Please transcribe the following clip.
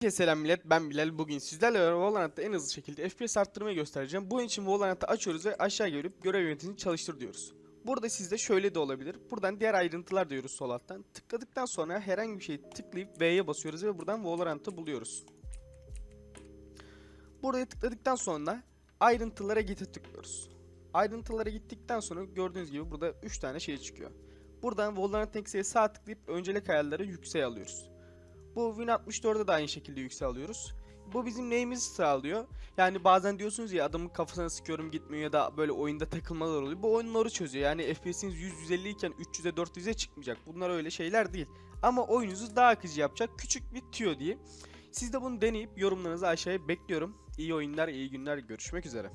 Herkese selam millet ben Bilal bugün sizlerle beraber Valorant'ta en hızlı şekilde FPS arttırmayı göstereceğim. Bunun için Valorant'ı açıyoruz ve aşağı gelip görev yönetimini çalıştır diyoruz. Burada sizde şöyle de olabilir. Buradan diğer ayrıntılar diyoruz sol alttan. Tıkladıktan sonra herhangi bir şeyi tıklayıp V'ye basıyoruz ve buradan Valorant'ı buluyoruz. Buraya tıkladıktan sonra ayrıntılara git'e tıklıyoruz. Ayrıntılara gittikten sonra gördüğünüz gibi burada 3 tane şey çıkıyor. Buradan Valorant X'e sağ tıklayıp öncelik ayarları yükseğe alıyoruz. Bu Win 64'de de aynı şekilde yüksel alıyoruz. Bu bizim neyimizi sağlıyor? Yani bazen diyorsunuz ya adamın kafasına sıkıyorum gitmiyor ya da böyle oyunda takılmalar oluyor. Bu oyunları çözüyor. Yani FPS'iniz 100-150 iken 300'e 400'e çıkmayacak. Bunlar öyle şeyler değil. Ama oyununuzu daha akıcı yapacak küçük bir tüyo diye. Siz de bunu deneyip yorumlarınızı aşağıya bekliyorum. İyi oyunlar, iyi günler. Görüşmek üzere.